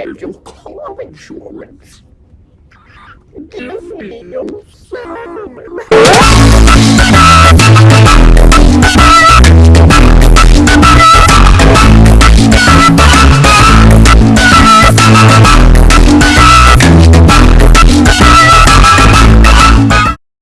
have your car insurance. Give me your